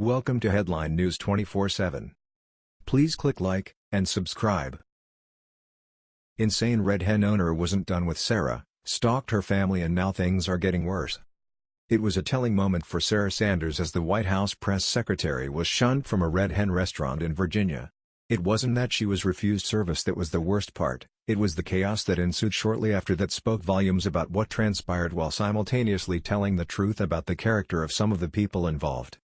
Welcome to Headline News 24/7. Please click like and subscribe. Insane Red Hen owner wasn't done with Sarah, stalked her family and now things are getting worse. It was a telling moment for Sarah Sanders as the White House press secretary was shunned from a Red Hen restaurant in Virginia. It wasn't that she was refused service that was the worst part, it was the chaos that ensued shortly after that spoke volumes about what transpired while simultaneously telling the truth about the character of some of the people involved.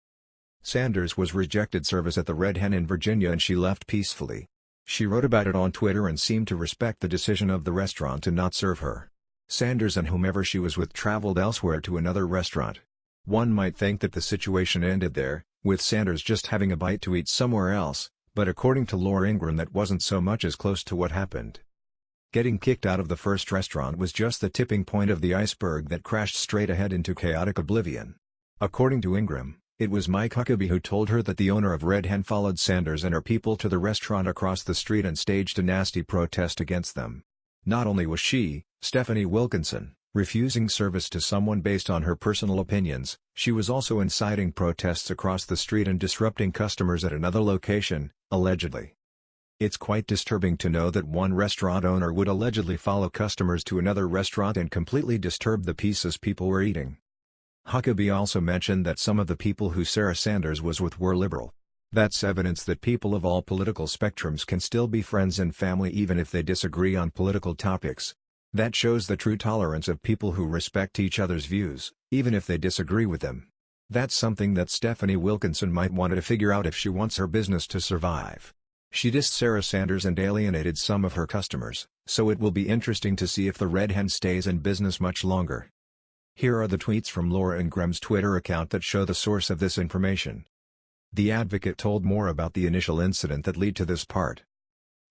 Sanders was rejected service at the Red Hen in Virginia and she left peacefully. She wrote about it on Twitter and seemed to respect the decision of the restaurant to not serve her. Sanders and whomever she was with traveled elsewhere to another restaurant. One might think that the situation ended there, with Sanders just having a bite to eat somewhere else, but according to Laura Ingraham that wasn't so much as close to what happened. Getting kicked out of the first restaurant was just the tipping point of the iceberg that crashed straight ahead into chaotic oblivion. According to Ingraham, it was Mike Huckabee who told her that the owner of Red Hen followed Sanders and her people to the restaurant across the street and staged a nasty protest against them. Not only was she, Stephanie Wilkinson, refusing service to someone based on her personal opinions, she was also inciting protests across the street and disrupting customers at another location, allegedly. It's quite disturbing to know that one restaurant owner would allegedly follow customers to another restaurant and completely disturb the pieces people were eating. Huckabee also mentioned that some of the people who Sarah Sanders was with were liberal. That's evidence that people of all political spectrums can still be friends and family even if they disagree on political topics. That shows the true tolerance of people who respect each other's views, even if they disagree with them. That's something that Stephanie Wilkinson might want to figure out if she wants her business to survive. She dissed Sarah Sanders and alienated some of her customers, so it will be interesting to see if the Red Hen stays in business much longer. Here are the tweets from Laura Ingraham's Twitter account that show the source of this information. The advocate told more about the initial incident that led to this part.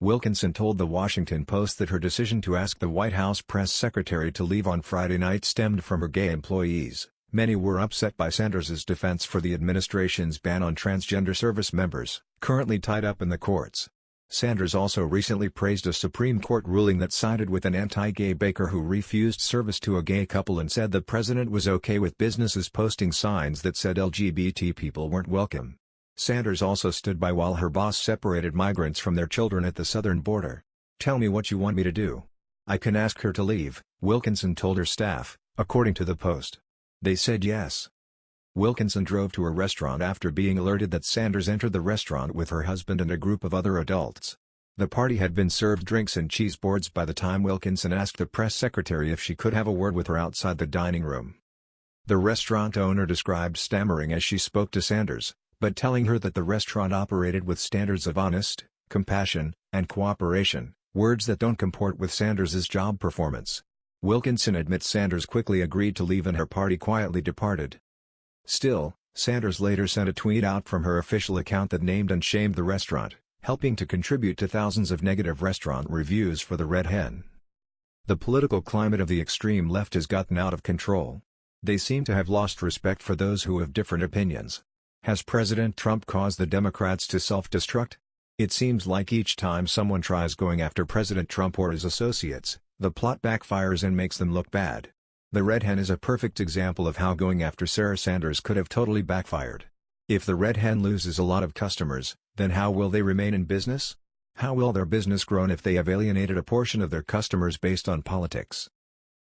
Wilkinson told The Washington Post that her decision to ask the White House press secretary to leave on Friday night stemmed from her gay employees. Many were upset by Sanders's defense for the administration's ban on transgender service members, currently tied up in the courts. Sanders also recently praised a Supreme Court ruling that sided with an anti-gay baker who refused service to a gay couple and said the president was okay with businesses posting signs that said LGBT people weren't welcome. Sanders also stood by while her boss separated migrants from their children at the southern border. Tell me what you want me to do. I can ask her to leave, Wilkinson told her staff, according to the Post. They said yes. Wilkinson drove to a restaurant after being alerted that Sanders entered the restaurant with her husband and a group of other adults. The party had been served drinks and cheese boards by the time Wilkinson asked the press secretary if she could have a word with her outside the dining room. The restaurant owner described stammering as she spoke to Sanders, but telling her that the restaurant operated with standards of honest, compassion, and cooperation, words that don't comport with Sanders's job performance. Wilkinson admits Sanders quickly agreed to leave and her party quietly departed. Still, Sanders later sent a tweet out from her official account that named and shamed the restaurant, helping to contribute to thousands of negative restaurant reviews for the Red Hen. The political climate of the extreme left has gotten out of control. They seem to have lost respect for those who have different opinions. Has President Trump caused the Democrats to self-destruct? It seems like each time someone tries going after President Trump or his associates, the plot backfires and makes them look bad. The Red Hen is a perfect example of how going after Sarah Sanders could have totally backfired. If the Red Hen loses a lot of customers, then how will they remain in business? How will their business grow if they have alienated a portion of their customers based on politics?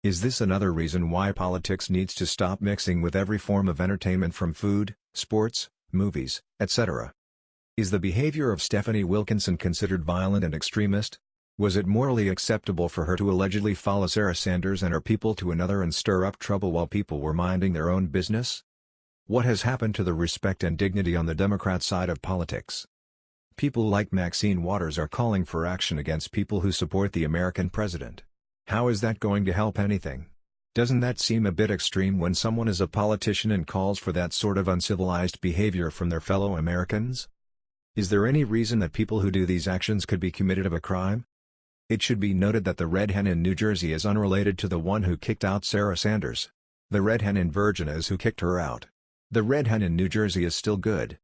Is this another reason why politics needs to stop mixing with every form of entertainment from food, sports, movies, etc.? Is the behavior of Stephanie Wilkinson considered violent and extremist? Was it morally acceptable for her to allegedly follow Sarah Sanders and her people to another and stir up trouble while people were minding their own business? What has happened to the respect and dignity on the Democrat side of politics? People like Maxine Waters are calling for action against people who support the American president. How is that going to help anything? Doesn't that seem a bit extreme when someone is a politician and calls for that sort of uncivilized behavior from their fellow Americans? Is there any reason that people who do these actions could be committed of a crime? It should be noted that the Red Hen in New Jersey is unrelated to the one who kicked out Sarah Sanders. The Red Hen in Virginia is who kicked her out. The Red Hen in New Jersey is still good.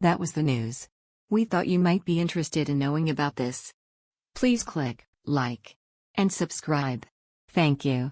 That was the news. We thought you might be interested in knowing about this. Please click like and subscribe. Thank you.